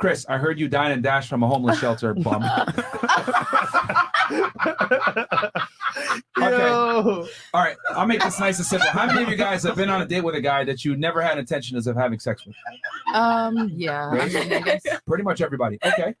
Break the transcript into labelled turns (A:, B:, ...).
A: Chris, I heard you dine and dash from a homeless shelter. Bum. Okay. All right. I'll make this nice and simple. How many of you guys have been on a date with a guy that you never had intentions of having sex with?
B: Um, yeah. I mean, I guess
A: Pretty much everybody. Okay.